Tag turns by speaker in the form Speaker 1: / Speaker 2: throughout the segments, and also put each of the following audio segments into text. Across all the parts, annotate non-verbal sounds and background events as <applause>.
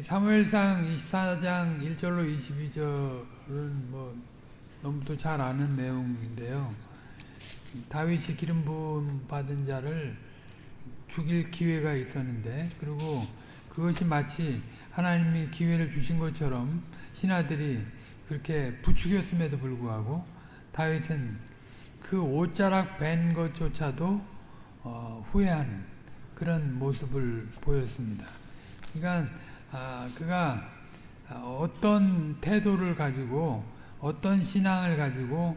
Speaker 1: 사무엘상 24장 1절로 22절은 뭐 너무도 잘 아는 내용인데요. 다윗이 기름 부음 받은 자를 죽일 기회가 있었는데 그리고 그것이 마치 하나님이 기회를 주신 것처럼 신하들이 그렇게 부추겼음에도 불구하고 다윗은 그 옷자락 벤 것조차도 어, 후회하는 그런 모습을 보였습니다. 그러니까 아, 그가 어떤 태도를 가지고 어떤 신앙을 가지고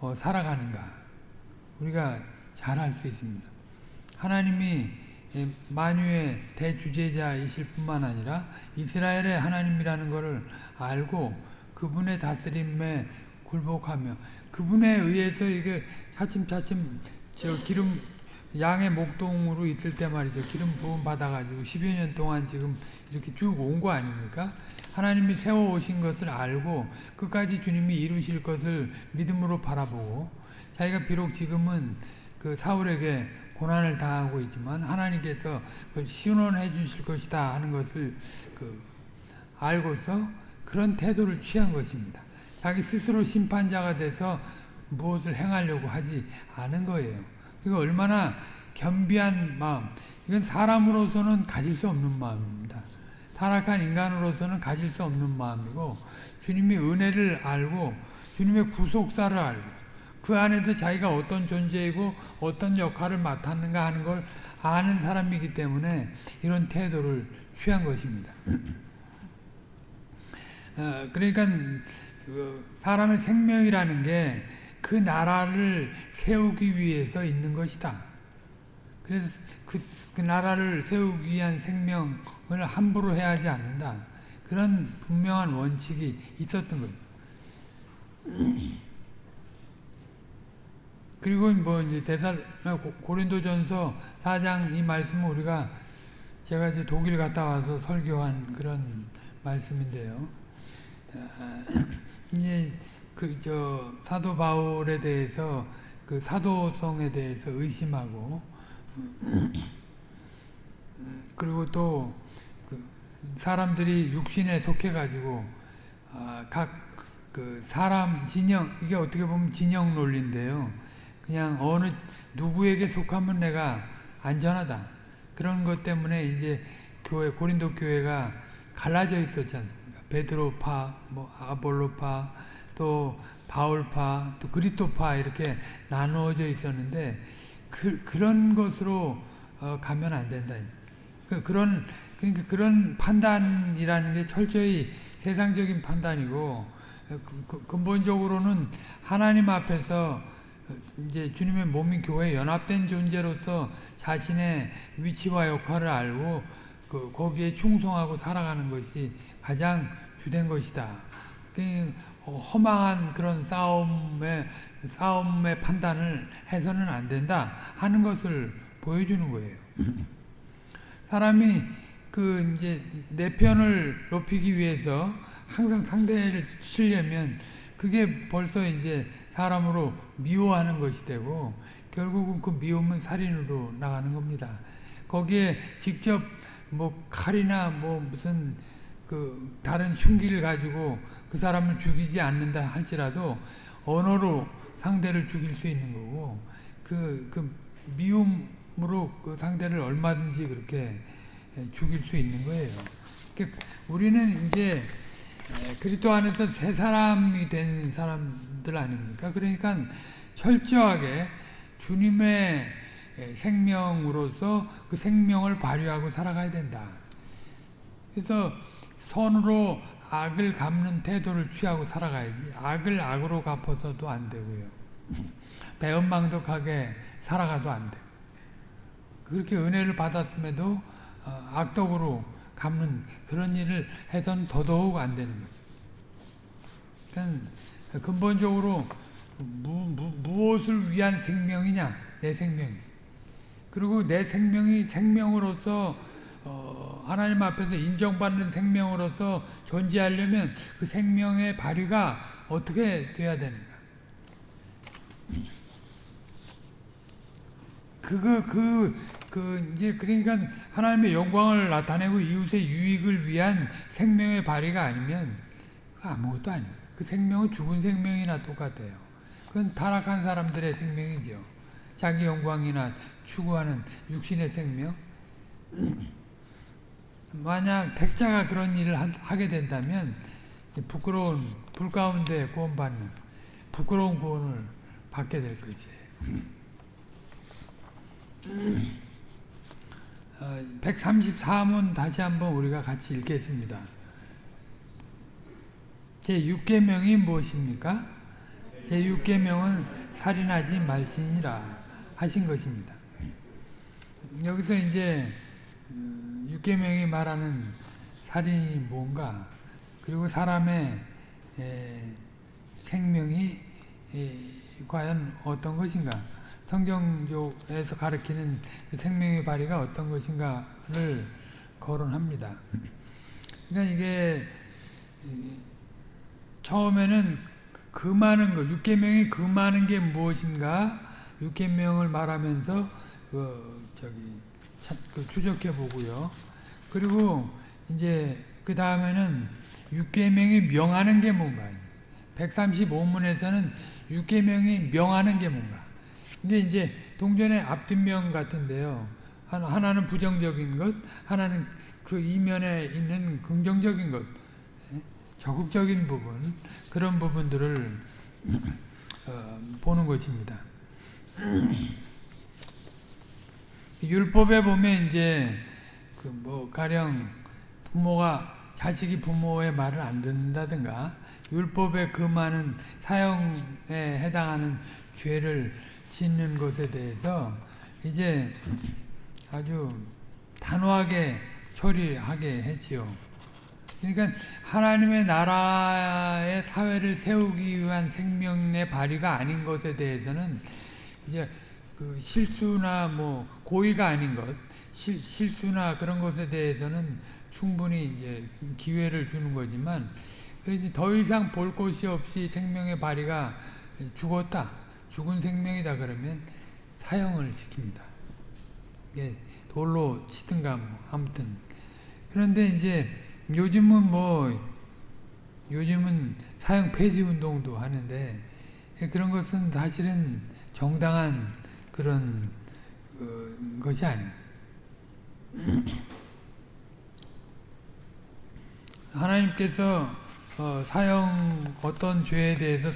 Speaker 1: 어, 살아가는가 우리가 잘 알 수 있습니다. 하나님이 만유의 대주제자이실 뿐만 아니라 이스라엘의 하나님이라는 것을 알고 그분의 다스림에 굴복하며 그분에 의해서 이게 차츰차츰 저 기름 양의 목동으로 있을 때 말이죠. 기름 부음 받아가지고 10여 년 동안 지금 이렇게 쭉 온 거 아닙니까? 하나님이 세워 오신 것을 알고 끝까지 주님이 이루실 것을 믿음으로 바라보고 자기가 비록 지금은 그 사울에게 고난을 당하고 있지만 하나님께서 그걸 시원해 주실 것이다 하는 것을 그 알고서 그런 태도를 취한 것입니다. 자기 스스로 심판자가 돼서 무엇을 행하려고 하지 않은 거예요. 이거 얼마나 겸비한 마음. 이건 사람으로서는 가질 수 없는 마음입니다. 타락한 인간으로서는 가질 수 없는 마음이고 주님이 은혜를 알고 주님의 구속사를 알고 그 안에서 자기가 어떤 존재이고 어떤 역할을 맡았는가 하는 걸 아는 사람이기 때문에 이런 태도를 취한 것입니다. <clears throat> 어, 그러니까 그 사람의 생명이라는 게 그 나라를 세우기 위해서 있는 것이다. 그래서 그, 그 나라를 세우기 위한 생명을 함부로 해야지 않는다. 그런 분명한 원칙이 있었던 거죠. <clears throat> 그리고 뭐 이제 대살 고린도전서 4장 이 말씀은 우리가 제가 이제 독일 갔다 와서 설교한 그런 말씀인데요. 이제 <clears throat> 그 저 사도 바울에 대해서 그 사도성에 대해서 의심하고 그리고 또 그 사람들이 육신에 속해 가지고 아, 각그 사람 진영 이게 어떻게 보면 진영 논리인데요. 그냥 어느 누구에게 속하면 내가 안전하다 그런 것 때문에 이제 교회 고린도 교회가 갈라져 있었지 않습니까? 베드로파, 뭐 아볼로파, 또 바울파, 또 그리스도파 이렇게 나누어져 있었는데 그 그런 것으로 어, 가면 안 된다. 그, 그런 그러니까 그런 판단이라는 게 철저히 세상적인 판단이고 그, 그, 근본적으로는 하나님 앞에서 이제 주님의 몸인 교회 연합된 존재로서 자신의 위치와 역할을 알고 그 거기에 충성하고 살아가는 것이 가장 주된 것이다. 그 허망한 그런 싸움의 싸움의 판단을 해서는 안 된다 하는 것을 보여주는 거예요. 사람이 그 이제 내 편을 높이기 위해서 항상 상대를 치려면 그게 벌써 이제 사람으로 미워하는 것이 되고 결국은 그 미움은 살인으로 나가는 겁니다. 거기에 직접 뭐 칼이나 뭐 무슨 그 다른 흉기를 가지고 그 사람을 죽이지 않는다 할지라도 언어로 상대를 죽일 수 있는 거고 그, 그 미움으로 그 상대를 얼마든지 그렇게 죽일 수 있는 거예요. 그러니까 우리는 이제 그리스도 안에서 새 사람이 된 사람들 아닙니까? 그러니까 철저하게 주님의 생명으로서 그 생명을 발휘하고 살아가야 된다. 그래서 선으로 악을 갚는 태도를 취하고 살아가야지. 악을 악으로 갚아서도 안 되고요. 배은망덕하게 살아가도 안 돼. 그렇게 은혜를 받았음에도 어, 악덕으로 갚는 그런 일을 해서는 더더욱 안 되는 거죠. 그러니까 근본적으로 무, 무, 무엇을 위한 생명이냐? 내 생명이. 그리고 내 생명이 생명으로서 어, 하나님 앞에서 인정받는 생명으로서 존재하려면 그 생명의 발휘가 어떻게 돼야 되는가? 그거 그, 그 이제 그러니까 하나님의 영광을 나타내고 이웃의 유익을 위한 생명의 발휘가 아니면 아무것도 아니에요. 그 생명은 죽은 생명이나 똑같아요. 그건 타락한 사람들의 생명이죠. 자기 영광이나 추구하는 육신의 생명. 만약 택자가 그런 일을 하, 하게 된다면 부끄러운 불 가운데 구원받는 부끄러운 구원을 받게 될 것이에요. 어, 134문 다시 한번 우리가 같이 읽겠습니다. 제 6계명이 무엇입니까? 제 6계명은 살인하지 말지니라 하신 것입니다. 여기서 이제 6계명이 말하는 살인이 뭔가 그리고 사람의 생명이 과연 어떤 것인가 성경적에서 가르치는 그 생명의 발휘가 어떤 것인가를 거론합니다. 그러니까 이게 처음에는 그 많은 것, 육계명이 그 많은 게 무엇인가 육계명을 말하면서 그 저기 그 추적해 보고요. 그리고 이제 그 다음에는 육계명이 명하는 게 뭔가. 135문에서는 육계명이 명하는 게 뭔가. 이게 이제 동전의 앞뒷면 같은데요. 하나는 부정적인 것, 하나는 그 이면에 있는 긍정적인 것, 예? 적극적인 부분, 그런 부분들을 어, 보는 것입니다. 율법에 보면 이제 그 뭐 가령 부모가 자식이 부모의 말을 안 듣는다든가 율법의 그 많은 사형에 해당하는 죄를 짓는 것에 대해서 이제 아주 단호하게 처리하게 했지요. 그러니까 하나님의 나라의 사회를 세우기 위한 생명의 발휘가 아닌 것에 대해서는 이제 그 실수나 뭐 고의가 아닌 것, 실, 실수나 그런 것에 대해서는 충분히 이제 기회를 주는 거지만 그래서 더 이상 볼 곳이 없이 생명의 발휘가 죽었다. 죽은 생명이다 그러면 사형을 시킵니다. 예, 돌로 치든가 뭐 아무튼 그런데 이제 요즘은 뭐 요즘은 사형 폐지 운동도 하는데 그런 것은 사실은 정당한 그런 어, 것이 아닙니다. <clears throat> 하나님께서 어, 사형 어떤 죄에 대해서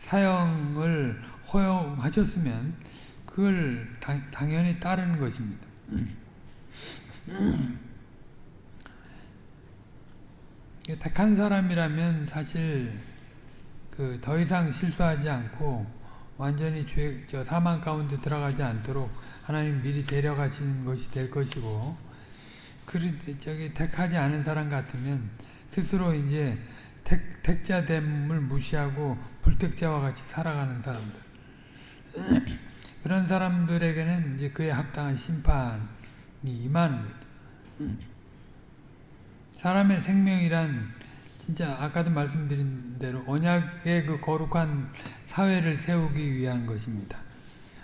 Speaker 1: 사형을 허용하셨으면 그걸 당, 당연히 따르는 것입니다. <clears throat> 택한 사람이라면 사실 그 더 이상 실수하지 않고 완전히 죄, 저 사망 가운데 들어가지 않도록 하나님 미리 데려가시는 것이 될 것이고 그 저기 택하지 않은 사람 같으면 스스로 이제 택, 택자됨을 무시하고 불택자와 같이 살아가는 사람들 <clears throat> 그런 사람들에게는 이제 그에 합당한 심판이 임하는 거죠. <clears throat> 사람의 생명이란 진짜 아까도 말씀드린 대로 언약의 그 거룩한 사회를 세우기 위한 것입니다.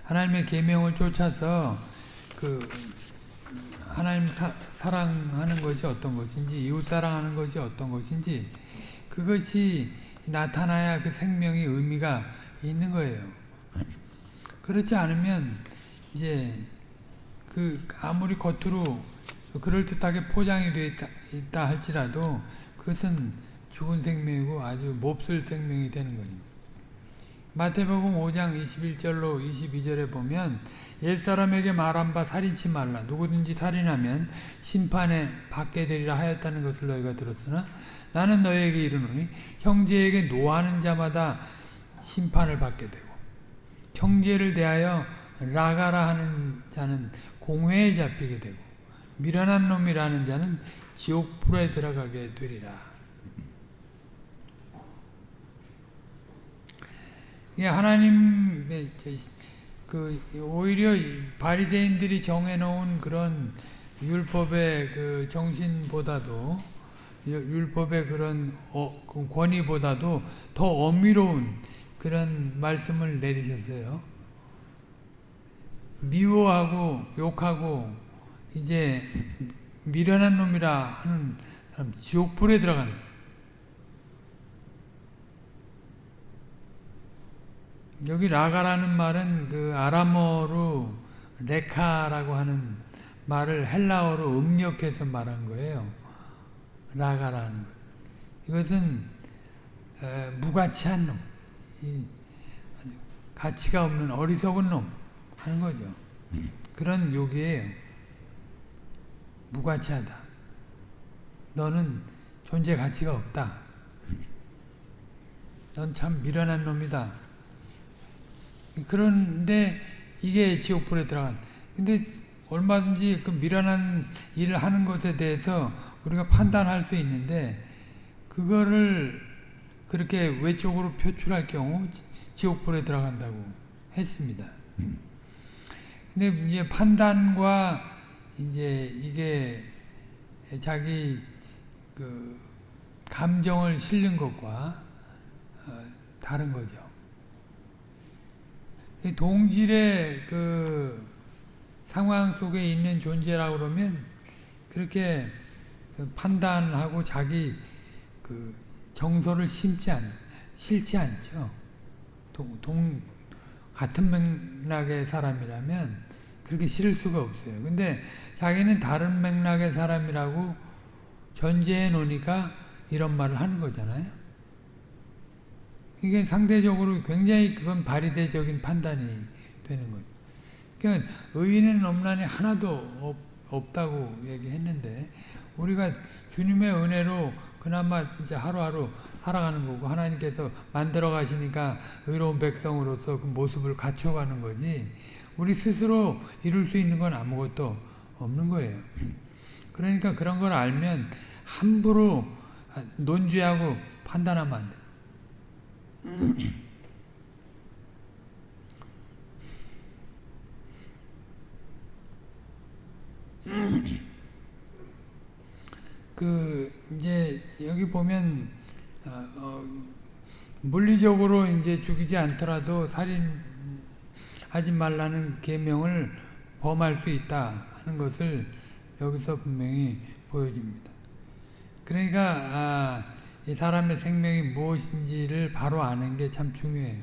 Speaker 1: 하나님의 계명을 쫓아서 그 하나님 사, 사랑하는 것이 어떤 것인지 이웃 사랑하는 것이 어떤 것인지 그것이 나타나야 그 생명이 의미가 있는 거예요. 그렇지 않으면 이제 그 아무리 겉으로 그럴듯하게 포장이 되어 있다, 있다 할지라도 그것은 죽은 생명이고 아주 몹쓸 생명이 되는 겁니다. 마태복음 5장 21절로 22절에 보면 옛사람에게 말한 바 살인치 말라 누구든지 살인하면 심판에 받게 되리라 하였다는 것을 너희가 들었으나 나는 너희에게 이르노니 형제에게 노하는 자마다 심판을 받게 되고 형제를 대하여 라가라 하는 자는 공회에 잡히게 되고 미련한 놈이라는 자는 지옥불에 들어가게 되리라. 하나님 그 오히려 바리새인들이 정해놓은 그런 율법의 그 정신보다도 율법의 그런 어, 그 권위보다도 더 엄밀로운 그런 말씀을 내리셨어요. 미워하고 욕하고 이제 미련한 놈이라 하는 사람 지옥불에 들어가는 거예요. 여기 라가라는 말은 그 아람어로 레카라고 하는 말을 헬라어로 음력해서 말한 거예요. 라가라는 것. 이것은 에, 무가치한 놈, 이, 가치가 없는 어리석은 놈 하는 거죠. 그런 욕이에요. 무가치하다. 너는 존재 가치가 없다. 넌 참 미련한 놈이다. 그런데 이게 지옥불에 들어간. 근데 얼마든지 그 미련한 일을 하는 것에 대해서 우리가 판단할 수 있는데 그거를 그렇게 외적으로 표출할 경우 지옥불에 들어간다고 했습니다. 근데 이제 판단과 이제 이게 자기 그 감정을 실는 것과 어 다른 거죠. 동질의 그 상황 속에 있는 존재라고 그러면 그렇게 그 판단하고 자기 그 정서를 심지 않, 싫지 않죠. 동, 동, 같은 맥락의 사람이라면 그렇게 싫을 수가 없어요. 근데 자기는 다른 맥락의 사람이라고 전제해 놓으니까 이런 말을 하는 거잖아요. 이게 상대적으로 굉장히 그건 발휘대적인 판단이 되는 거죠. 그러니까 의인은 없나니 하나도 없, 다고 얘기했는데 우리가 주님의 은혜로 그나마 이제 하루하루 살아가는 거고 하나님께서 만들어 가시니까 의로운 백성으로서 그 모습을 갖춰가는 거지 우리 스스로 이룰 수 있는 건 아무것도 없는 거예요. 그러니까 그런 걸 알면 함부로 논죄하고 판단하면 안 돼. 그 이제 여기 보면 어, 어, 물리적으로 이제 죽이지 않더라도 살인하지 말라는 계명을 범할 수 있다 하는 것을 여기서 분명히 보여줍니다. 그러니까 아, 이 사람의 생명이 무엇인지를 바로 아는 게 참 중요해요.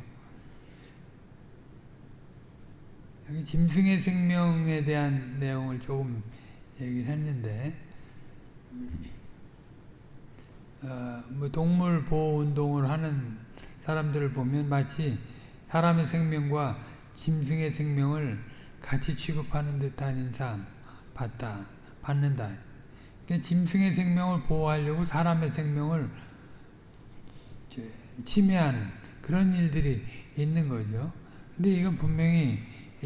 Speaker 1: 여기 짐승의 생명에 대한 내용을 조금 얘기를 했는데 어, 뭐 동물 보호 운동을 하는 사람들을 보면 마치 사람의 생명과 짐승의 생명을 같이 취급하는 듯한 인상 받다, 받는다. 그러니까 짐승의 생명을 보호하려고 사람의 생명을 침해하는 그런 일들이 있는 거죠. 근데 이건 분명히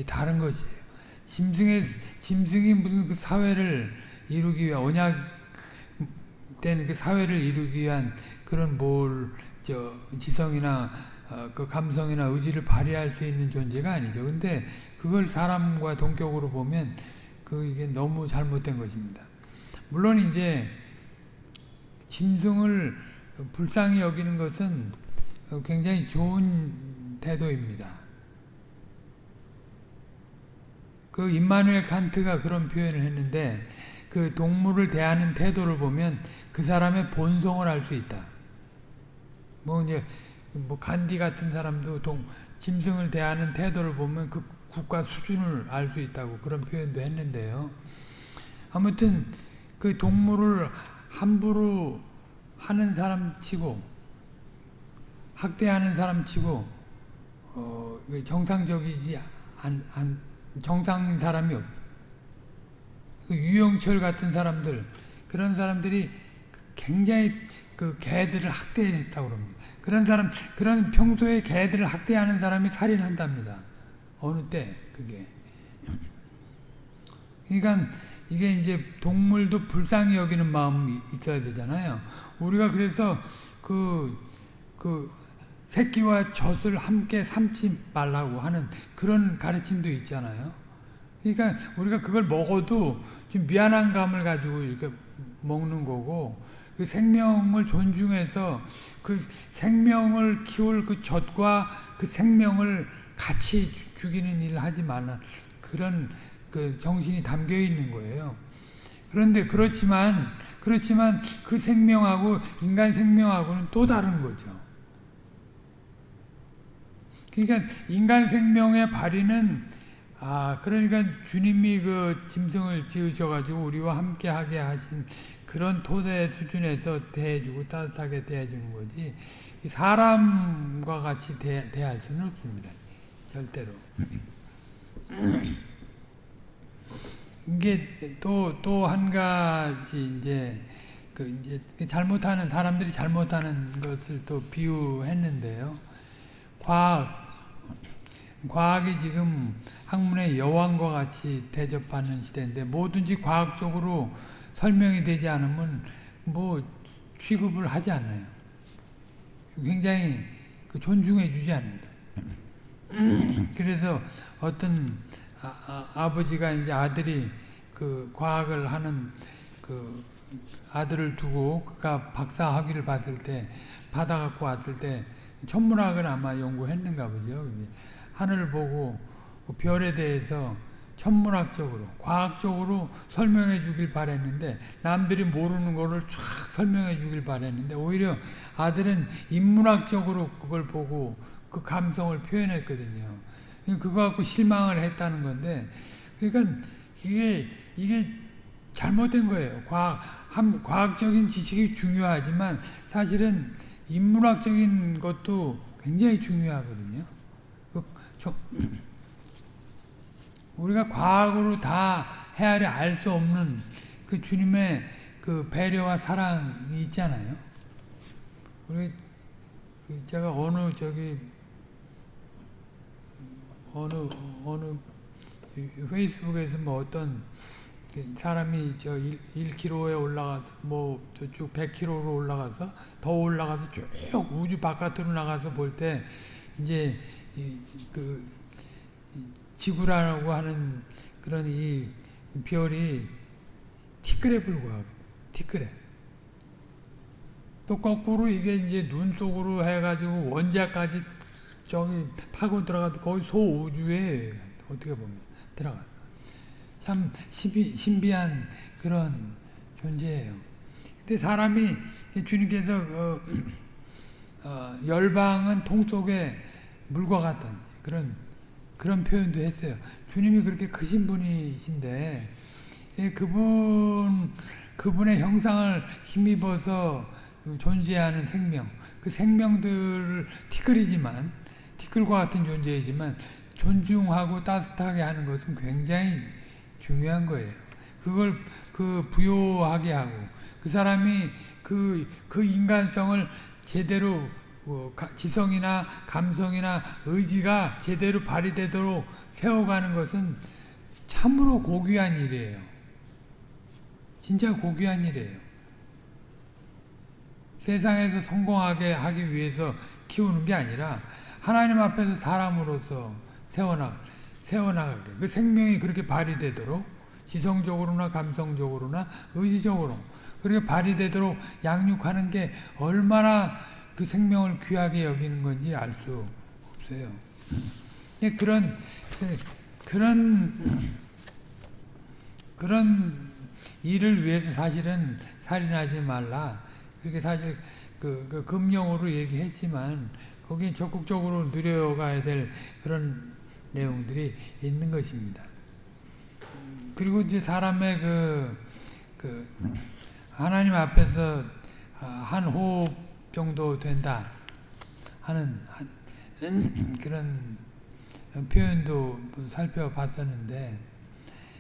Speaker 1: 다른 것이에요. 짐승의, 짐승이 무슨 그 사회를 이루기 위한, 언약된 그 사회를 이루기 위한 그런 뭘, 저, 지성이나 어, 그 감성이나 의지를 발휘할 수 있는 존재가 아니죠. 근데 그걸 사람과 동격으로 보면 그 이게 너무 잘못된 것입니다. 물론 이제 짐승을 불쌍히 여기는 것은 굉장히 좋은 태도입니다. 그 임마누엘 칸트가 그런 표현을 했는데 그 동물을 대하는 태도를 보면 그 사람의 본성을 알 수 있다. 뭐 이제 뭐 간디 같은 사람도 동 짐승을 대하는 태도를 보면 그 국가 수준을 알 수 있다고 그런 표현도 했는데요. 아무튼 그 동물을 함부로 하는 사람 치고 학대하는 사람 치고 어, 정상적이지 안, 안 정상인 사람이 없. 그 유영철 같은 사람들 그런 사람들이 굉장히 그 개들을 학대했다고 그럽니다. 그런 사람 그런 평소에 개들을 학대하는 사람이 살인한답니다. 어느 때 그게. 그러니까 이게 이제 동물도 불쌍히 여기는 마음이 있어야 되잖아요. 우리가 그래서 그, 그, 새끼와 젖을 함께 삼지 말라고 하는 그런 가르침도 있잖아요. 그러니까 우리가 그걸 먹어도 좀 미안한 감을 가지고 이렇게 먹는 거고, 그 생명을 존중해서 그 생명을 키울 그 젖과 그 생명을 같이 죽이는 일을 하지 말라. 그런 그 정신이 담겨 있는 거예요. 그런데 그렇지만 그렇지만 그 생명하고 인간 생명하고는 또 다른 거죠. 그러니까 인간 생명의 발휘는 아 그러니까 주님이 그 짐승을 지으셔가지고 우리와 함께하게 하신 그런 토대 수준에서 대해주고 따뜻하게 대해주는 거지 사람과 같이 대, 대할 수는 없습니다. 절대로. <laughs> 이게 또 또 한 가지 이제 그 이제 잘못하는 사람들이 잘못하는 것을 또 비유했는데요. 과학 과학이 지금 학문의 여왕과 같이 대접하는 시대인데 뭐든지 과학적으로 설명이 되지 않으면 뭐 취급을 하지 않아요. 굉장히 그 존중해 주지 않는다. <clears throat> 그래서 어떤 아, 버지가 이제 아들이 그 과학을 하는 그 아들을 두고 그가 박사 학위를 받을 때 받아갖고 왔을 때 천문학을 아마 연구했는가 보죠. 하늘을 보고 그 별에 대해서 천문학적으로 과학적으로 설명해 주길 바랬는데 남들이 모르는 거를 쫙 설명해 주길 바랬는데 오히려 아들은 인문학적으로 그걸 보고 그 감성을 표현했거든요. 그거 갖고 실망을 했다는 건데 그러니까 이게 이게 잘못된 거예요. 과학 한, 과학적인 지식이 중요하지만 사실은 인문학적인 것도 굉장히 중요하거든요. 그, 저, <clears throat> 우리가 과학으로 다 헤아려 알 수 없는 그 주님의 그 배려와 사랑이 있잖아요. 우리 그 제가 어느 저기 어느 어느 페이스북에서 뭐 어떤 사람이 저 1, 1km에 올라가서 뭐 저쪽 100km로 올라가서 더 올라가서 쭉 우주 바깥으로 나가서 볼 때 이제 그 지구라고 하는 그런 이 별이 티끌에 불과하고 티끌에. 또 거꾸로 이게 이제 눈 속으로 해가지고 원자까지 저기 파고 들어가도 거의 소우주에 어떻게 보면 들어가. 참 신비, 신비한 그런 존재예요. 근데 사람이 주님께서 어, <clears throat> 어, 열방은 통 속에 물과 같은 그런 그런 표현도 했어요. 주님이 그렇게 크신 분이신데 예, 그분 그분의 형상을 힘입어서 존재하는 생명, 그 생명들을 티끌이지만 티끌과 같은 존재이지만 존중하고 따뜻하게 하는 것은 굉장히 중요한 거예요. 그걸 그 부요하게 하고 그 사람이 그, 그 인간성을 제대로 뭐 지성이나 감성이나 의지가 제대로 발휘되도록 세워가는 것은 참으로 고귀한 일이에요. 진짜 고귀한 일이에요. 세상에서 성공하게 하기 위해서 키우는 게 아니라 하나님 앞에서 사람으로서 세워나, 세워나가게. 그 생명이 그렇게 발휘되도록 지성적으로나 감성적으로나 의지적으로 그렇게 발휘되도록 양육하는 게 얼마나 그 생명을 귀하게 여기는 건지 알 수 없어요. 예, 그런, 그런, 그런 일을 위해서 사실은 살인하지 말라. 그렇게 사실 그, 그 금령으로 얘기했지만 거기에 적극적으로 누려가야 될 그런 내용들이 있는 것입니다. 그리고 이제 사람의 그, 그 하나님 앞에서 한 호흡 정도 된다 하는 그런 표현도 살펴봤었는데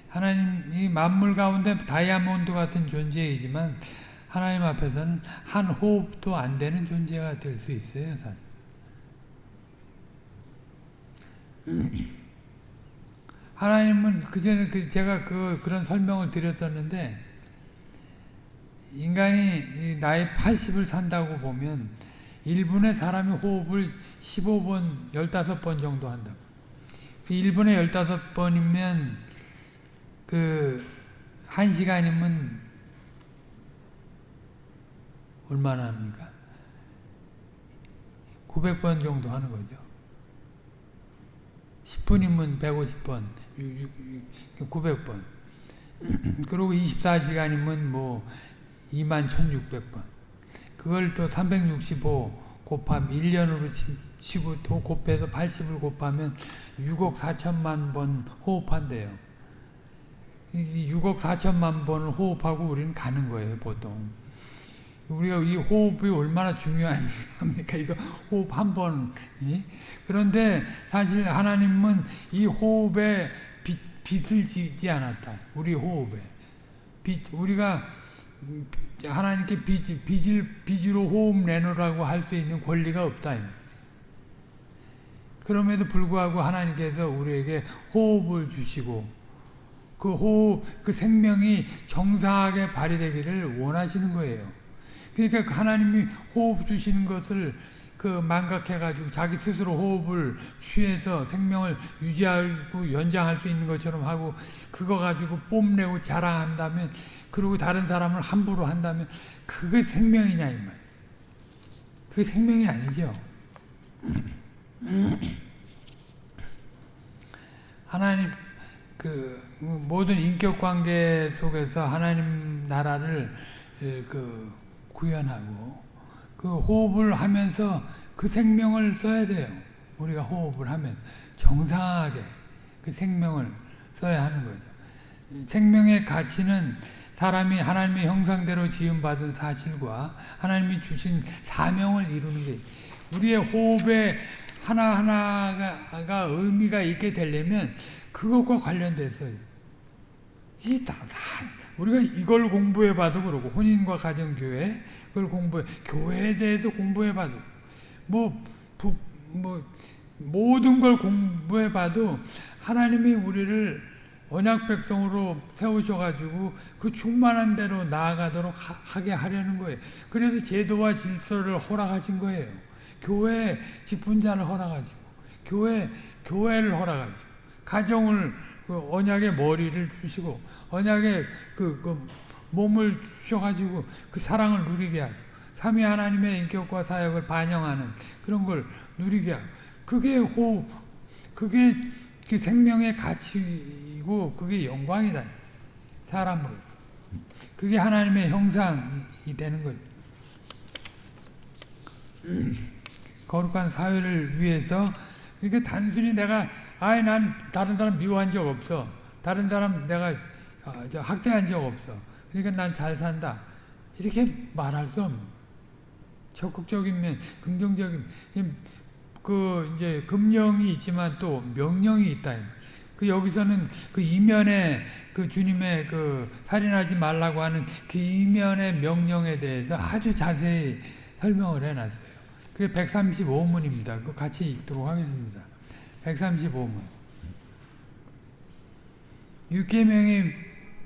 Speaker 1: 하나님 이 만물 가운데 다이아몬드 같은 존재이지만 하나님 앞에서는 한 호흡도 안 되는 존재가 될 수 있어요. 사실. 하나님은 그전에 그 제가 그 그런 설명을 드렸었는데 인간이 나이 80을 산다고 보면 1분에 사람이 호흡을 15번, 15번 정도 한다. 1분에 15번이면 그 1시간이면 얼마나 합니까? 900번 정도 하는 거죠. 10분이면 150번, 900번. 그리고 24시간이면 뭐 2만 1600번. 그걸 또 365 곱하면 1년으로 치고 또 곱해서 80을 곱하면 6억 4천만 번 호흡한대요. 6억 4천만 번을 호흡하고 우리는 가는 거예요, 보통. 우리가 이 호흡이 얼마나 중요합니까? 이거 호흡 한 번. 그런데 사실 하나님은 이 호흡에 빚, 빚을 지지 않았다. 우리 호흡에. 빚, 우리가 하나님께 빚, 빚을, 빚으로 호흡 내놓으라고 할 수 있는 권리가 없다. 그럼에도 불구하고 하나님께서 우리에게 호흡을 주시고 그 호흡, 그 생명이 정상하게 발휘되기를 원하시는 거예요. 그러니까 그 하나님이 호흡 주시는 것을 그 망각해가지고 자기 스스로 호흡을 취해서 생명을 유지하고 연장할 수 있는 것처럼 하고 그거 가지고 뽐내고 자랑한다면 그리고 다른 사람을 함부로 한다면 그게 생명이냐 이 말. 그게 생명이 아니죠. <clears throat> 하나님 그 모든 인격 관계 속에서 하나님 나라를 그 구현하고 그 호흡을 하면서 그 생명을 써야 돼요. 우리가 호흡을 하면 정상하게 그 생명을 써야 하는 거죠. 생명의 가치는 사람이 하나님의 형상대로 지음받은 사실과 하나님이 주신 사명을 이루는 게 우리의 호흡에 하나하나가 의미가 있게 되려면 그것과 관련돼서 이 다, 다 우리가 이걸 공부해 봐도 그러고 혼인과 가정교회 그걸 공부해 교회에 대해서 공부해 봐도 뭐, 부, 뭐 모든 걸 공부해 봐도 하나님이 우리를 언약 백성으로 세우셔가지고 그 충만한 대로 나아가도록 하, 게 하려는 거예요. 그래서 제도와 질서를 허락하신 거예요. 교회 직분자를 허락하시고, 교회, 교회를 허락하시고, 가정을, 그 언약의 머리를 주시고, 언약의 그, 그 몸을 주셔가지고 그 사랑을 누리게 하시고, 삼위 하나님의 인격과 사역을 반영하는 그런 걸 누리게 하고, 그게 호, 그게 그 생명의 가치이고 그게 영광이다. 사람으로. 그게 하나님의 형상이 되는 거죠. <clears throat> 거룩한 사회를 위해서 그러니까 단순히 내가 아예 난 다른 사람 미워한 적 없어. 다른 사람 내가 어, 학대한 적 없어. 그러니까 난 잘 산다. 이렇게 말할 수 없는 적극적인 면, 긍정적인 그 이제 금령이 있지만 또 명령이 있다. 그 여기서는 그 이면에 그 주님의 그 살인하지 말라고 하는 그 이면의 명령에 대해서 아주 자세히 설명을 해놨어요. 그게 135문입니다. 그 같이 읽도록 하겠습니다. 135문. 6계명이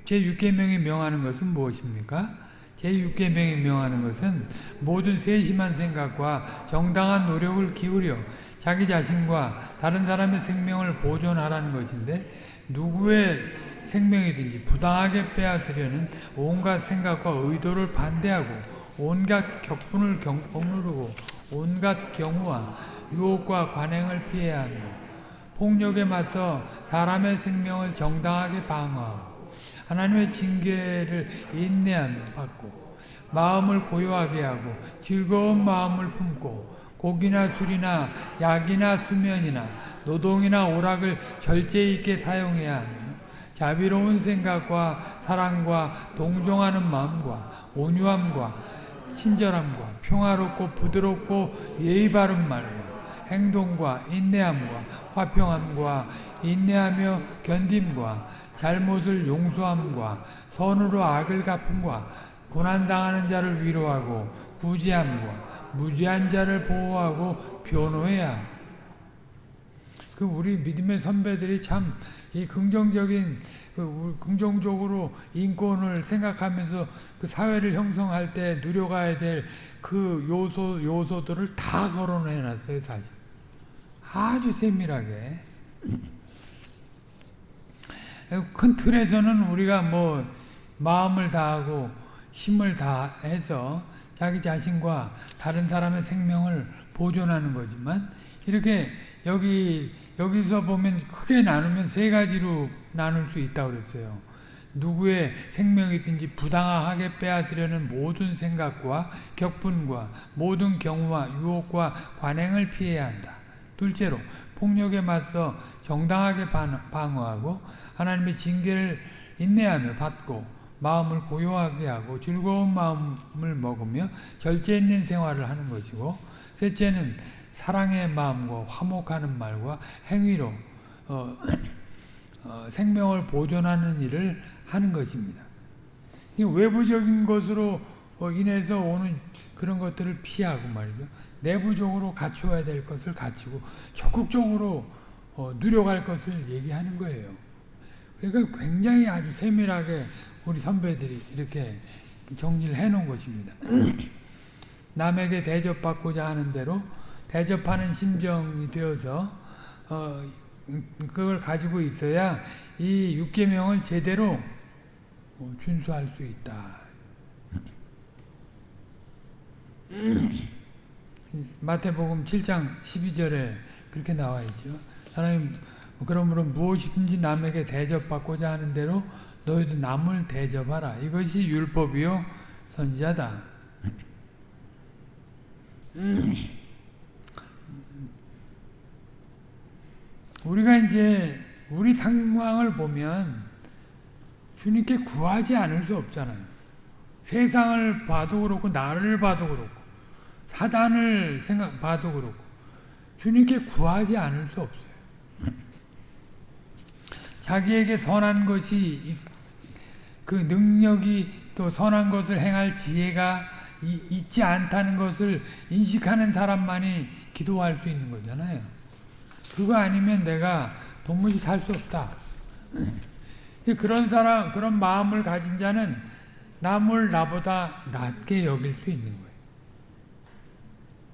Speaker 1: 제 6계명이 명하는 것은 무엇입니까? 제6계명이 명하는 것은 모든 세심한 생각과 정당한 노력을 기울여 자기 자신과 다른 사람의 생명을 보존하라는 것인데 누구의 생명이든지 부당하게 빼앗으려는 온갖 생각과 의도를 반대하고 온갖 격분을 억누르고 온갖 경우와 유혹과 관행을 피해야 하며 폭력에 맞서 사람의 생명을 정당하게 방어하고 하나님의 징계를 인내하며 받고 마음을 고요하게 하고 즐거운 마음을 품고 고기나 술이나 약이나 수면이나 노동이나 오락을 절제 있게 사용해야 하며 자비로운 생각과 사랑과 동정하는 마음과 온유함과 친절함과 평화롭고 부드럽고 예의 바른 말과 행동과 인내함과 화평함과 인내하며 견딤과 잘못을 용서함과 선으로 악을 갚음과 고난당하는 자를 위로하고 부지함과 무지한 자를 보호하고 변호해야 그 우리 믿음의 선배들이 참 이 긍정적인 그 긍정적으로 인권을 생각하면서 그 사회를 형성할 때 누려가야 될 그 요소 요소들을 다 거론해 놨어요 사실 아주 세밀하게 큰 틀에서는 우리가 뭐 마음을 다하고 힘을 다해서 자기 자신과 다른 사람의 생명을 보존하는 거지만 이렇게 여기 여기서 보면 크게 나누면 세 가지로 나눌 수 있다고 그랬어요. 누구의 생명이든지 부당하게 빼앗으려는 모든 생각과 격분과 모든 경우와 유혹과 관행을 피해야 한다. 둘째로 폭력에 맞서 정당하게 방어하고 하나님의 징계를 인내하며 받고 마음을 고요하게 하고 즐거운 마음을 먹으며 절제 있는 생활을 하는 것이고 셋째는 사랑의 마음과 화목하는 말과 행위로 어, <clears throat> 어, 생명을 보존하는 일을 하는 것입니다. 외부적인 것으로 어, 인해서 오는 그런 것들을 피하고 말이죠. 내부적으로 갖추어야 될 것을 갖추고 적극적으로 어, 누려갈 것을 얘기하는 거예요. 그러니까 굉장히 아주 세밀하게 우리 선배들이 이렇게 정리를 해놓은 것입니다. <clears throat> 남에게 대접받고자 하는 대로 대접하는 심정이 되어서 어, 그걸 가지고 있어야 이 육계명을 제대로 어, 준수할 수 있다. 마태복음 7장 12절에 그렇게 나와 있죠. 하나님 그러므로 무엇이든지 남에게 대접받고자 하는 대로 너희도 남을 대접하라. 이것이 율법이요 선지자다. 우리가 이제 우리 상황을 보면 주님께 구하지 않을 수 없잖아요. 세상을 봐도 그렇고 나를 봐도 그렇고 사단을 생각 봐도 그렇고 주님께 구하지 않을 수 없어요. 자기에게 선한 것이 그 능력이 또 선한 것을 행할 지혜가 있지 않다는 것을 인식하는 사람만이 기도할 수 있는 거잖아요. 그거 아니면 내가 도무지 살 수 없다. <clears throat> 그런 사람, 그런 마음을 가진 자는 남을 나보다 낮게 여길 수 있는 거예요.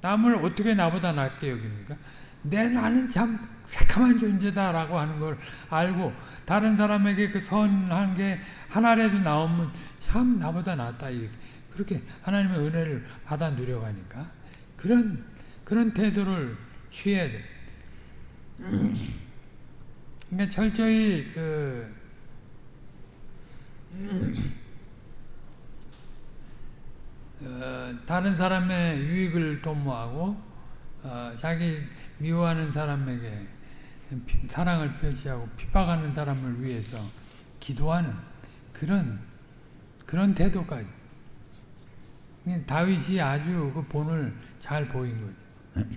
Speaker 1: 남을 어떻게 나보다 낮게 여깁니까? 내 나는 참 새카만 존재다라고 하는 걸 알고 다른 사람에게 그 선한 게 하나라도 나오면 참 나보다 낫다 이렇게 그렇게 하나님의 은혜를 받아 누려가니까 그런 그런 태도를 취해야 돼. 그러니까 철저히 그 어, 다른 사람의 유익을 도모하고 어, 자기 미워하는 사람에게 사랑을 표시하고 핍박하는 사람을 위해서 기도하는 그런 그런 태도까지 다윗이 아주 그 본을 잘 보인 거죠.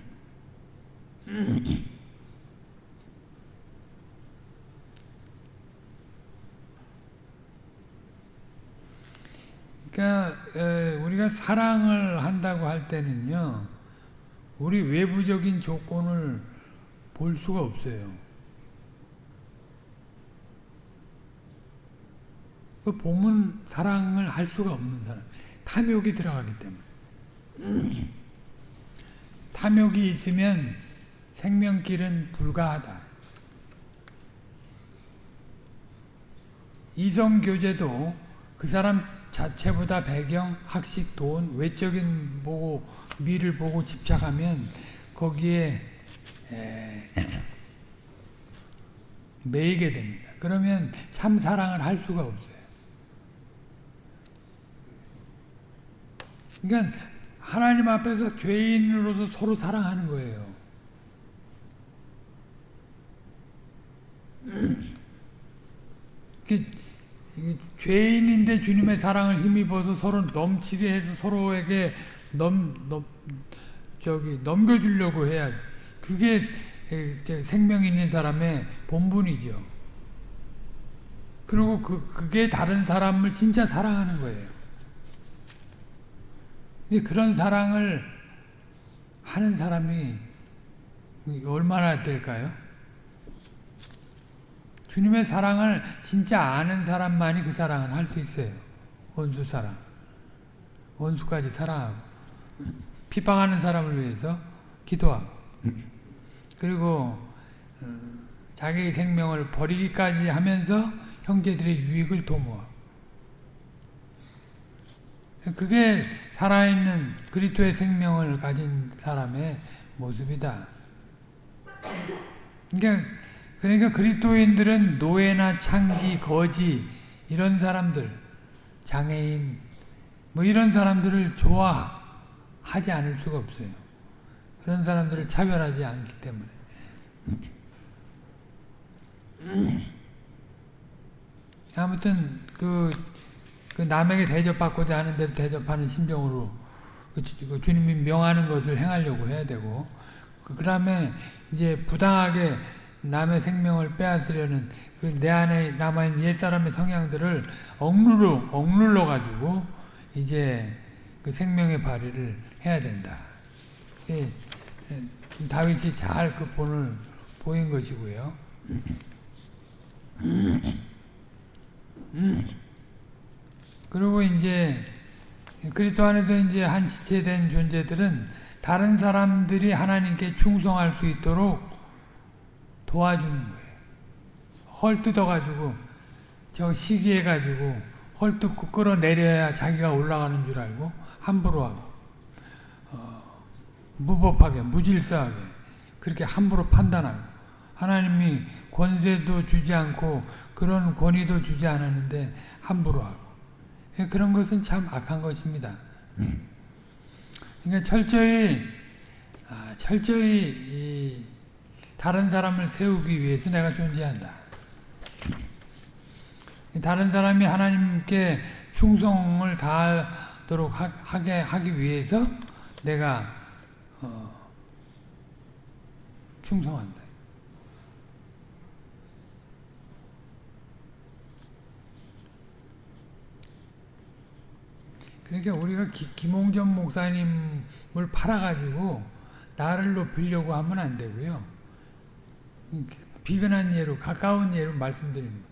Speaker 1: <clears throat> 그러니까 우리가 사랑을 한다고 할 때는요, 우리 외부적인 조건을 볼 수가 없어요. 그 보면 사랑을 할 수가 없는 사람. 탐욕이 들어가기 때문에. <clears throat> 탐욕이 있으면 생명길은 불가하다. 이성교제도 그 사람 자체보다 배경, 학식, 돈, 외적인 보고 미를 보고 집착하면 거기에 매이게 됩니다. 그러면 참 사랑을 할 수가 없어요. 그러니까 하나님 앞에서 죄인으로서 서로 사랑하는 거예요. <clears throat> 죄인인데 주님의 사랑을 힘입어서 서로 넘치게 해서 서로에게 넘, 넘, 저기 넘겨주려고 해야지. 그게 생명 있는 사람의 본분이죠. 그리고 그, 그게 다른 사람을 진짜 사랑하는 거예요. 그런 사랑을 하는 사람이 얼마나 될까요? 주님의 사랑을 진짜 아는 사람만이 그 사랑을 할 수 있어요. 원수 사랑. 원수까지 사랑하고. 핍박하는 사람을 위해서 기도하고. 그리고 어, 자기 생명을 버리기까지 하면서 형제들의 유익을 도모하고. 그게 살아있는 그리스도의 생명을 가진 사람의 모습이다. 그러니까 그러니까 그리스도인들은 노예나 창기, 거지 이런 사람들, 장애인 뭐 이런 사람들을 좋아하지 않을 수가 없어요. 그런 사람들을 차별하지 않기 때문에. 아무튼 그, 그 남에게 대접받고자 하는 대로 대접하는 심정으로 그, 그 주님이 명하는 것을 행하려고 해야 되고 그 다음에 이제 부당하게 남의 생명을 빼앗으려는 그 내 안에 남아있는 옛사람의 성향들을 억누르, 억눌러 가지고 이제 그 생명의 발휘를 해야 된다. 예, 다윗이 잘 그 본을 보인 것이고요. 그리고 이제 그리스도 안에서 이제 한 지체된 존재들은 다른 사람들이 하나님께 충성할 수 있도록 도와주는 거예요. 헐뜯어가지고 저 시기해가지고 헐뜯고 끌어내려야 자기가 올라가는 줄 알고 함부로 하고 어, 무법하게 무질서하게 그렇게 함부로 판단하고 하나님이 권세도 주지 않고 그런 권위도 주지 않았는데 함부로 하고 예, 그런 것은 참 악한 것입니다. 그러니까 철저히 아, 철저히 다른 사람을 세우기 위해서 내가 존재한다. 다른 사람이 하나님께 충성을 다하도록 하 게 하기 위해서 내가 어, 충성한다. 그러니까 우리가 기, 김홍전 목사님을 팔아가지고 나를 높이려고 하면 안 되고요. 비근한 예로 가까운 예로 말씀드립니다.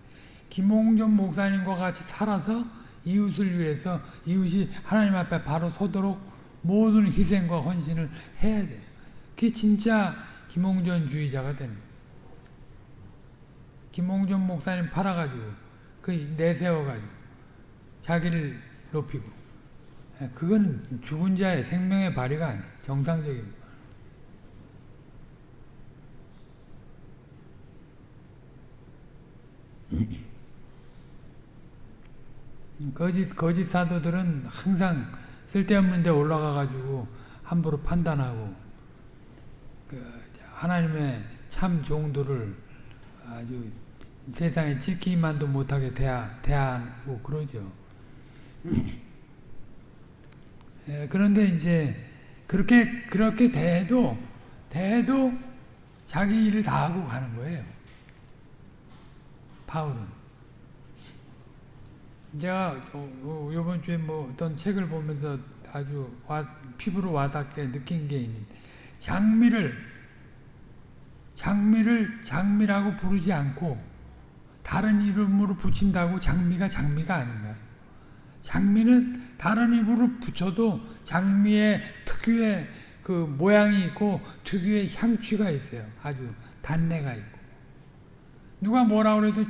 Speaker 1: 김홍전 목사님과 같이 살아서 이웃을 위해서 이웃이 하나님 앞에 바로 서도록 모든 희생과 헌신을 해야 돼요. 그게 진짜 김홍전 주의자가 되는 거예요. 김홍전 목사님 팔아가지고 그 내세워가지고 자기를 높이고 그거는 죽은 자의 생명의 발휘가 아니에요. 정상적인 거짓, 거짓 사도들은 항상 쓸데없는 데 올라가 가지고 함부로 판단하고 그 하나님의 참 종들을 아주 세상에 지키만도 못하게 대하, 대하고 그러죠. 예, 그런데 이제 그렇게 그렇게 대도 대도 자기 일을 다 하고 가는 거예요. 바울은. 제가 이번 어, 주에 뭐 어떤 책을 보면서 아주 와, 피부로 와닿게 느낀 게 있는 장미를 장미를 장미라고 부르지 않고 다른 이름으로 붙인다고 장미가 장미가 아닌가. 장미는 다른 이름으로 붙여도 장미의 특유의 그 모양이 있고 특유의 향취가 있어요. 아주 단내가 있고. 누가 뭐라 그래도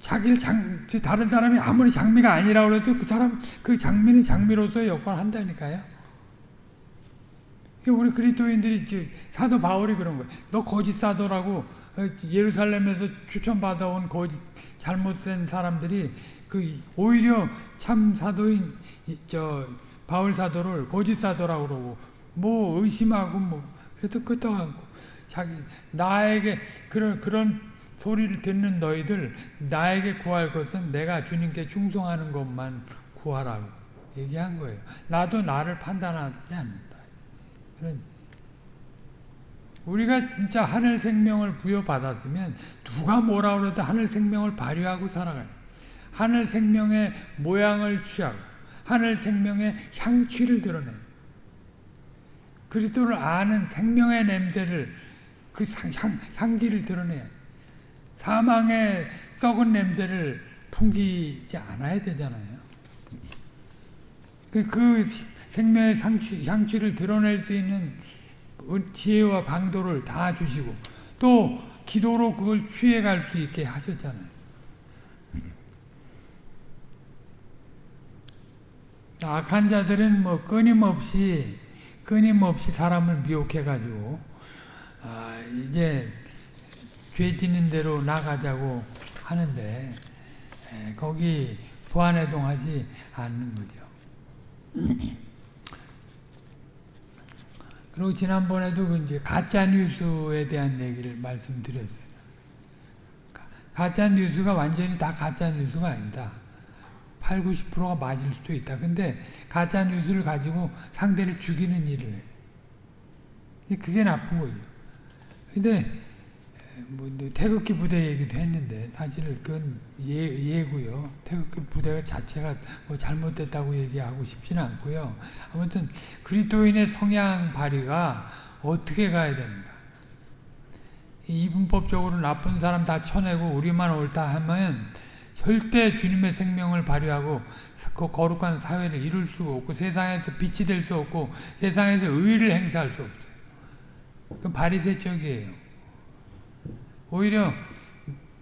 Speaker 1: 자기를 장, 다른 사람이 아무리 장미가 아니라고 해도 그 사람, 그 장미는 장미로서의 역할을 한다니까요. 우리 그리스도인들이 사도 바울이 그런 거예요. 너 거짓 사도라고 어, 예루살렘에서 추천받아온 거짓 잘못된 사람들이 그 오히려 참 사도인 저 바울 사도를 거짓 사도라고 그러고 뭐 의심하고 뭐 그래도 끄떡하고 자기 나에게 그런 그런 소리를 듣는 너희들 나에게 구할 것은 내가 주님께 충성하는 것만 구하라고 얘기한 거예요. 나도 나를 판단하지 않는다. 그런 우리가 진짜 하늘 생명을 부여받았으면 누가 뭐라 그래도 하늘 생명을 발휘하고 살아가요. 하늘 생명의 모양을 취하고 하늘 생명의 향취를 드러내 그리스도를 아는 생명의 냄새를 그 향, 향기를 드러내야 사망의 썩은 냄새를 풍기지 않아야 되잖아요. 그, 그 생명의 상취, 향취를 드러낼 수 있는 지혜와 방도를 다 주시고 또 기도로 그걸 취해갈 수 있게 하셨잖아요. 악한 자들은 뭐 끊임없이 끊임없이 사람을 미혹해가지고 아, 이제 죄 짓는 대로 나가자고 하는데 에, 거기 부안해동하지 않는 거죠. <clears throat> 그리고 지난번에도 그 이제 가짜 뉴스에 대한 얘기를 말씀드렸어요. 가짜 뉴스가 완전히 다 가짜 뉴스가 아니다. 8, 90%가 맞을 수도 있다. 근데 가짜 뉴스를 가지고 상대를 죽이는 일을 해. 그게 나쁜 거죠. 근데 뭐 태극기 부대 얘기도 했는데 사실 그건 예, 예고요. 태극기 부대 자체가 뭐 잘못됐다고 얘기하고 싶지는 않고요. 아무튼 그리스도인의 성향 발휘가 어떻게 가야 되는가? 이분법적으로 나쁜 사람 다 쳐내고 우리만 옳다 하면 절대 주님의 생명을 발휘하고 그 거룩한 사회를 이룰 수가 없고 세상에서 빛이 될 수 없고 세상에서 의를 행사할 수 없어요. 그 바리새적이에요. 오히려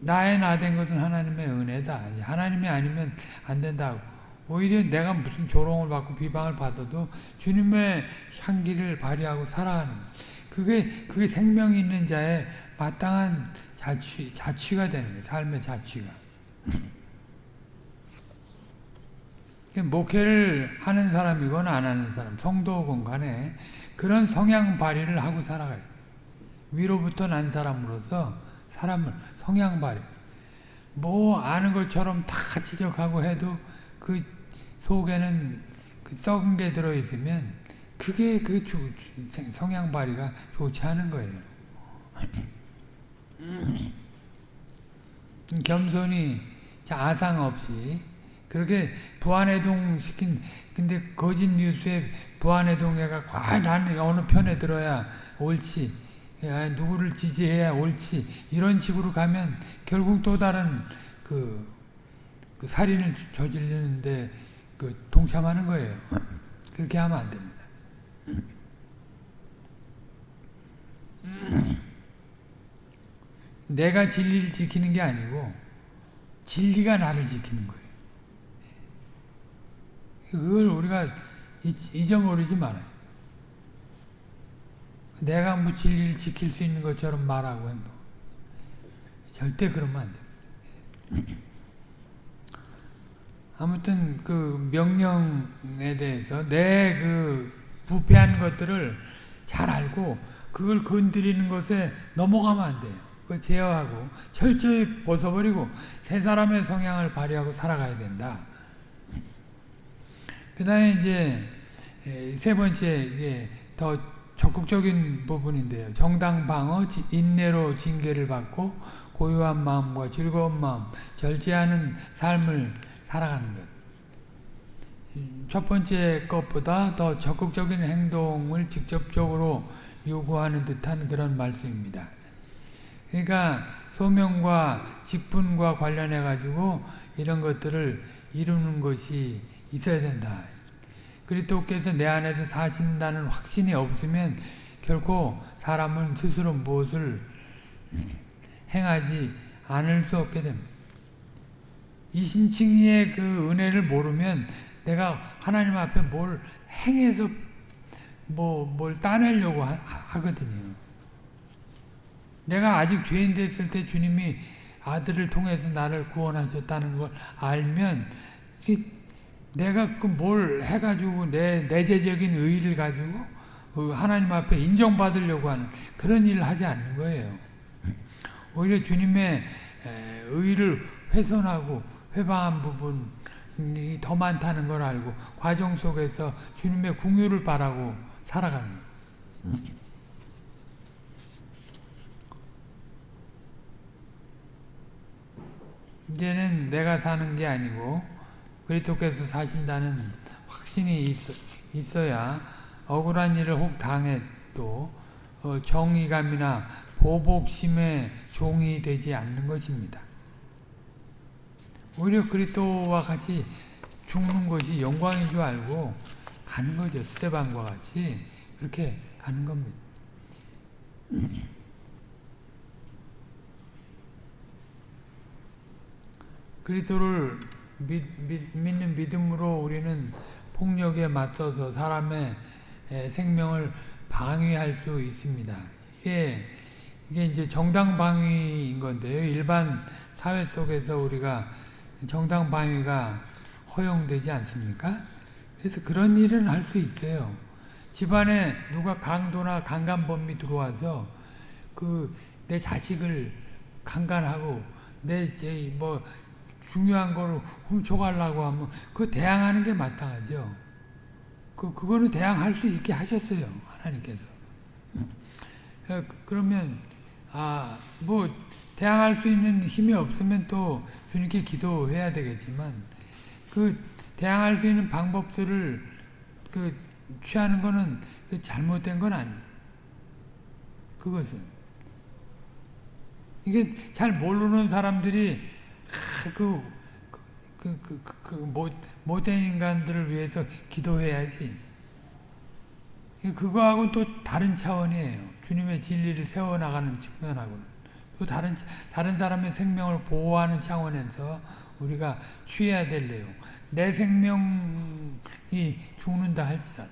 Speaker 1: 나의 나 된 것은 하나님의 은혜다. 하나님이 아니면 안 된다고. 오히려 내가 무슨 조롱을 받고 비방을 받아도 주님의 향기를 발휘하고 살아가는 그게 그게 생명 있는 자의 마땅한 자취 자취가 되는 거예요. 삶의 자취가. 목회를 하는 사람이건 안 하는 사람, 성도건 간에 그런 성향 발휘를 하고 살아가요. 위로부터 난 사람으로서 사람을 성향 발휘. 뭐 아는 것처럼 다 지적하고 해도 그 속에는 그 썩은 게 들어있으면 그게 그 주, 성향 발휘가 좋지 않은 거예요. <clears throat> 겸손히 아상 없이 그렇게 부안해동 시킨 근데 거짓 뉴스에 부안해동해가 과연 어느 편에 들어야 옳지 야, 누구를 지지해야 옳지 이런 식으로 가면 결국 또 다른 그, 그 살인을 저지르는데 그 동참하는 거예요. 그렇게 하면 안 됩니다. <clears throat> 내가 진리를 지키는 게 아니고 진리가 나를 지키는 거예요. 그걸 우리가 잊어버리지 말아요. 내가 뭐 진리를 지킬 수 있는 것처럼 말하고 행동. 절대 그러면 안 됩니다. <clears throat> 아무튼 그 명령에 대해서 내 그 부패한 것들을 잘 알고 그걸 건드리는 것에 넘어가면 안 돼요. 그 제어하고 철저히 벗어버리고 새 사람의 성향을 발휘하고 살아가야 된다. 그 다음에 이제 세 번째 더 적극적인 부분인데요. 정당 방어, 인내로 징계를 받고 고요한 마음과 즐거운 마음, 절제하는 삶을 살아가는 것. 첫 번째 것보다 더 적극적인 행동을 직접적으로 요구하는 듯한 그런 말씀입니다. 그러니까 소명과 직분과 관련해 가지고 이런 것들을 이루는 것이 있어야 된다. 그리스도께서 내 안에서 사신다는 확신이 없으면 결코 사람은 스스로 무엇을 행하지 않을 수 없게 됩니다. 이 신칭의의 그 은혜를 모르면 내가 하나님 앞에 뭘 행해서 뭐 뭘 따내려고 하, 하거든요. 내가 아직 죄인 됐을 때 주님이 아들을 통해서 나를 구원하셨다는 걸 알면 내가 그 뭘 해가지고 내 내재적인 의의를 가지고 그 하나님 앞에 인정받으려고 하는 그런 일을 하지 않는 거예요. 오히려 주님의 의의를 훼손하고 회방한 부분이 더 많다는 걸 알고 과정 속에서 주님의 궁유를 바라고 살아가는 거예요. 이제는 내가 사는 게 아니고 그리스도께서 사신다는 확신이 있 어, 야 억울한 일을 혹 당해도 어, 정의감이나 보복심의 종이 되지 않는 것입니다. 오히려 그리스도와 같이 죽는 것이 영광인 줄 알고 가는 거죠. 스테반과 같이 그렇게 가는 겁니다. 그리스도를 믿, 믿, 믿는 믿음으로 우리는 폭력에 맞서서 사람의 생명을 방위할 수 있습니다. 이게 이게 이제 정당 방위인 건데요. 일반 사회 속에서 우리가 정당 방위가 허용되지 않습니까? 그래서 그런 일은 할 수 있어요. 집안에 누가 강도나 강간범이 들어와서 그 내 자식을 강간하고 내 이제 뭐 중요한 거를 훔쳐가려고 하면 그 대항하는 게 마땅하죠. 그 그거는 대항할 수 있게 하셨어요 하나님께서. 어, 그러면 아뭐 대항할 수 있는 힘이 없으면 또 주님께 기도해야 되겠지만 그 대항할 수 있는 방법들을 그 취하는 거는 그 잘못된 건 아니. 그것은 이게 잘 모르는 사람들이 그, 그, 그, 그, 그 못, 못된 인간들을 위해서 기도해야지. 그거하고는 또 다른 차원이에요. 주님의 진리를 세워나가는 측면하고는. 또 다른, 다른 사람의 생명을 보호하는 차원에서 우리가 취해야 될 내용. 내 생명이 죽는다 할지라도.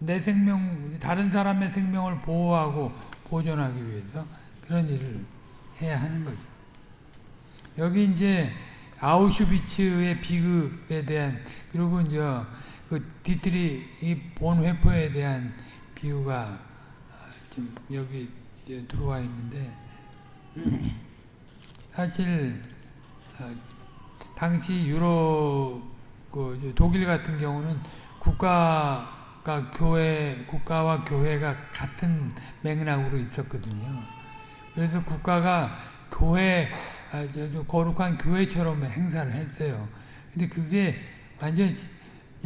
Speaker 1: 내 생명, 다른 사람의 생명을 보호하고 보존하기 위해서 그런 일을 해야 하는 거죠. 여기 이제 아우슈비츠의 비극에 대한 그리고 이제 그 디트리 이 본회포에 대한 비유가 좀 여기 들어와 있는데 사실 당시 유럽 그 독일 같은 경우는 국가가 교회 국가와 교회가 같은 맥락으로 있었거든요. 그래서 국가가 교회, 아, 거룩한 교회처럼 행사를 했어요. 근데 그게 완전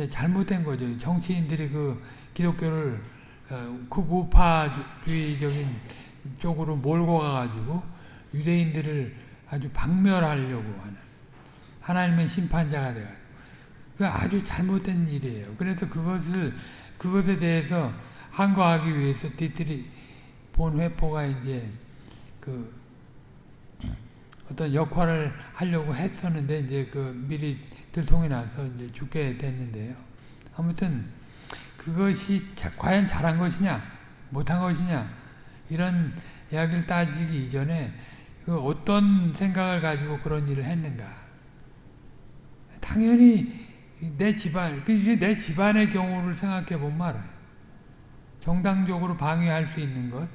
Speaker 1: 잘못된 거죠. 정치인들이 그 기독교를 어, 극우파주의적인 쪽으로 몰고 가가지고 유대인들을 아주 박멸하려고 하는 하나님의 심판자가 돼가지고 그 아주 잘못된 일이에요. 그래서 그것을 그것에 대해서 항거하기 위해서 뒤들이 본 회포가 이제 그 어떤 역할을 하려고 했었는데 이제 그 미리 들통이 나서 이제 죽게 됐는데요. 아무튼 그것이 자, 과연 잘한 것이냐 못한 것이냐 이런 이야기를 따지기 이전에 그 어떤 생각을 가지고 그런 일을 했는가 당연히 내 집안 그 이게 내 집안의 경우를 생각해 보면 알아요. 정당적으로 방해할 수 있는 것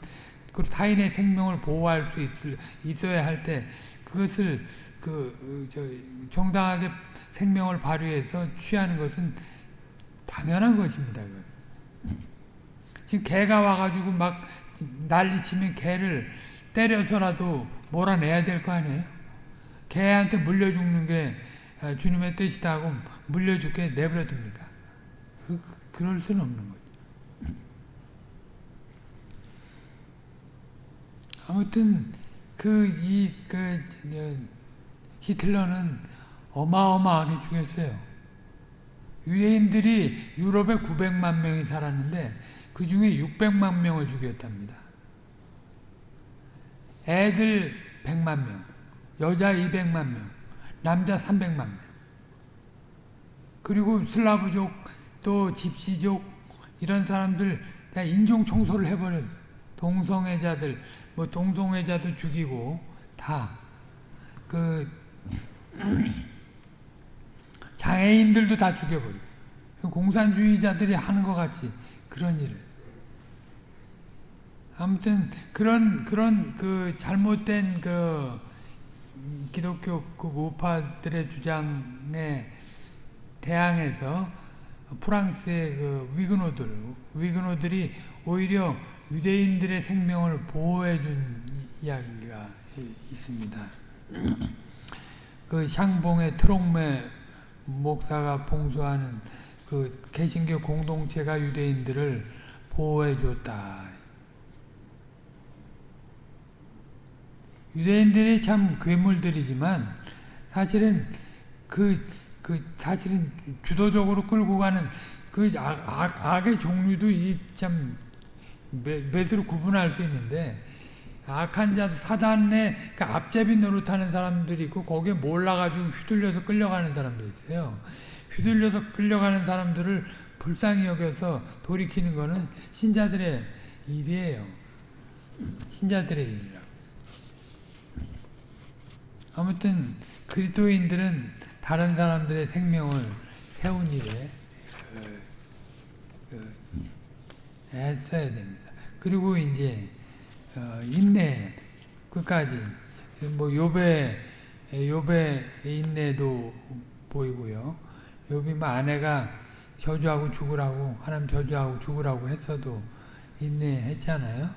Speaker 1: 그리고 타인의 생명을 보호할 수 있을, 있어야 할 때 그것을 그, 저, 정당하게 생명을 발휘해서 취하는 것은 당연한 것입니다. 지금 개가 와가지고 막 난리치면 개를 때려서라도 몰아내야 될 거 아니에요? 개한테 물려 죽는 게 아, 주님의 뜻이다 하고 물려 죽게 내버려 둡니까? 그, 그럴 수는 없는 거죠. 아무튼 그 이그 그, 히틀러는 어마어마하게 죽였어요. 유대인들이 유럽에 900만 명이 살았는데 그 중에 600만 명을 죽였답니다. 애들 100만 명, 여자 200만 명, 남자 300만 명. 그리고 슬라브족 또 집시족 이런 사람들 다 인종 청소를 해버렸어. 동성애자들 뭐 동성애자도 죽이고 다그 <clears throat> 장애인들도 다 죽여버려. 공산주의자들이 하는 것 같이 그런 일을. 아무튼 그런 그런 그 잘못된 그 기독교 그 우파들의 주장에 대항해서 프랑스의 그 위그노들 위그노들이 오히려 유대인들의 생명을 보호해 준 이야기가 있습니다. 그 샹봉의 트롱메 목사가 봉수하는 그 개신교 공동체가 유대인들을 보호해 줬다. 유대인들이 참 괴물들이지만 사실은 그, 그 사실은 주도적으로 끌고 가는 그 악, 악, 악의 종류도 이참 몇으로 구분할 수 있는데 악한 자 사단의 그 앞제비 노릇하는 사람들이 있고 거기에 몰라가지고 휘둘려서 끌려가는 사람들이 있어요. 휘둘려서 끌려가는 사람들을 불쌍히 여겨서 돌이키는 것은 신자들의 일이에요. 신자들의 일이라고. 아무튼 그리스도인들은 다른 사람들의 생명을 세운 일에 그, 그, 애써야 됩니다. 그리고 이제 어, 인내 끝까지 뭐 요배 요배 인내도 보이고요. 요비 뭐 아내가 저주하고 죽으라고 하나님 저주하고 죽으라고 했어도 인내했잖아요.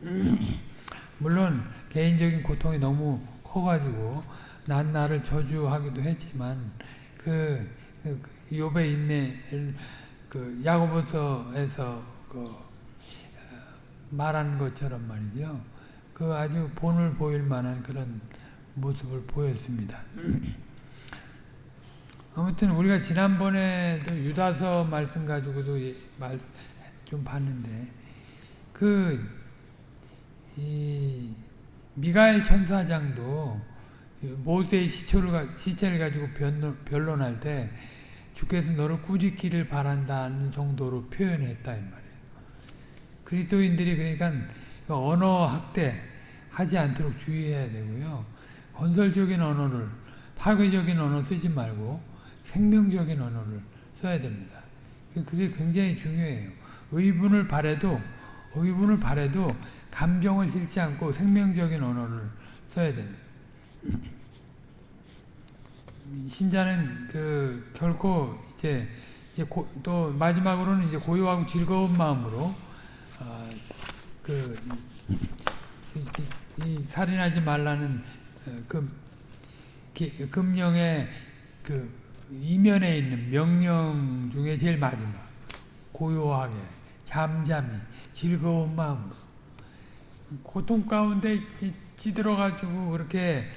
Speaker 1: <clears throat> 물론 개인적인 고통이 너무 커가지고 난 나를 저주하기도 했지만 그, 그 욥의 인내를 그 야고보서에서 그 어, 말한 것처럼 말이죠. 그 아주 본을 보일 만한 그런 모습을 보였습니다. <clears throat> 아무튼 우리가 지난번에도 유다서 말씀 가지고도 말 좀 봤는데 그이 미가엘 천사장도 모세의 시체를, 시체를 가지고 변론, 변론할 때 주께서 너를 꾸짖기를 바란다는 정도로 표현했다 이 말이에요. 그리스도인들이 그러니까 언어 학대 하지 않도록 주의해야 되고요. 건설적인 언어를 파괴적인 언어 쓰지 말고 생명적인 언어를 써야 됩니다. 그게 굉장히 중요해요. 의분을 바래도 의분을 바래도 감정을 실지 않고 생명적인 언어를 써야 됩니다. 신자는 그 결코 이제, 이제 고, 또 마지막으로는 이제 고요하고 즐거운 마음으로 어, 그 이, 이, 살인하지 말라는 어, 그 기, 금령의 그 이면에 있는 명령 중에 제일 마지막 고요하게 잠잠히 즐거운 마음으로 고통 가운데 찌들어 가지고 그렇게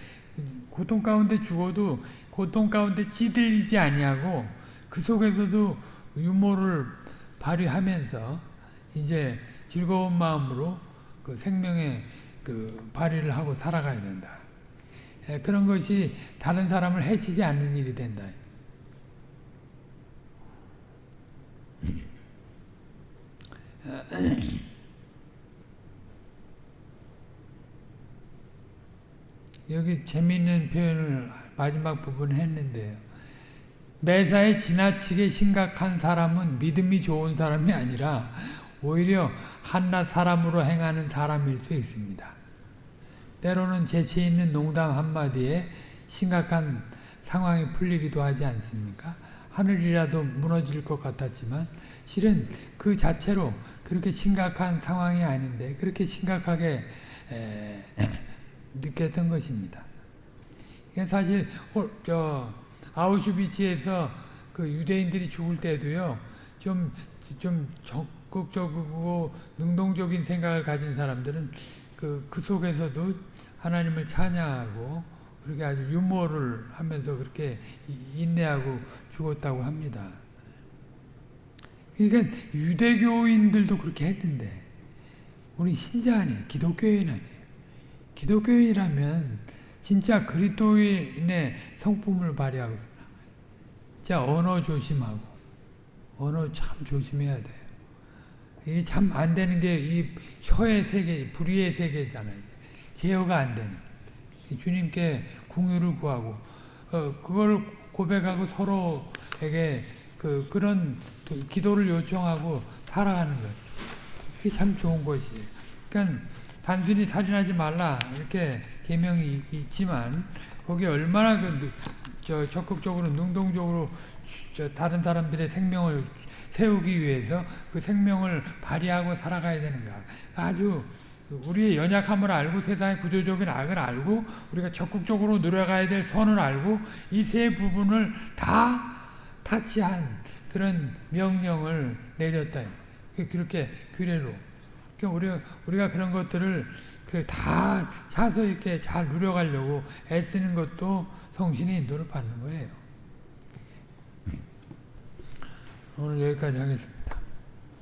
Speaker 1: 고통 가운데 죽어도 고통 가운데 찌들리지 아니하고 그 속에서도 유모를 발휘하면서 이제 즐거운 마음으로 그 생명의 그 발휘를 하고 살아가야 된다. 예, 그런 것이 다른 사람을 해치지 않는 일이 된다. <coughs> 여기 재미있는 표현을 마지막 부분 했는데요. 매사에 지나치게 심각한 사람은 믿음이 좋은 사람이 아니라 오히려 한낱 사람으로 행하는 사람일 수 있습니다. 때로는 재치 있는 농담 한마디에 심각한 상황이 풀리기도 하지 않습니까? 하늘이라도 무너질 것 같았지만 실은 그 자체로 그렇게 심각한 상황이 아닌데 그렇게 심각하게 <laughs> 느꼈던 것입니다. 사실 저 아우슈비츠에서 그 유대인들이 죽을 때도요 좀 좀 적극적이고 능동적인 생각을 가진 사람들은 그, 그 속에서도 하나님을 찬양하고 그렇게 아주 유머를 하면서 그렇게 인내하고 죽었다고 합니다. 그러니까 유대교인들도 그렇게 했는데 우리 신자 아니에요. 기독교인 아니에요. 기독교인이라면 진짜 그리스도인의 성품을 발휘하고 진짜 언어 조심하고 언어 참 조심해야 돼요. 이게 참 안 되는 게 이 혀의 세계, 불의의 세계잖아요. 제어가 안 되는. 주님께 궁유를 구하고 어, 그걸 고백하고 서로에게 그 그런 기도를 요청하고 살아가는 것. 그게 참 좋은 것이에요. 그러니까 단순히 살인하지 말라 이렇게 계명이 있지만 거기 얼마나 그 저 적극적으로 능동적으로 저 다른 사람들의 생명을 세우기 위해서 그 생명을 발휘하고 살아가야 되는가 아주 우리의 연약함을 알고 세상의 구조적인 악을 알고 우리가 적극적으로 노력해야 될 선을 알고 이 세 부분을 다 타치한 그런 명령을 내렸다. 그렇게 규례로. 그러니까 우리가, 우리가 그런 것들을 그 다 차서 이렇게 잘 누려가려고 애쓰는 것도 성신의 인도를 받는 거예요. 오늘 여기까지 하겠습니다.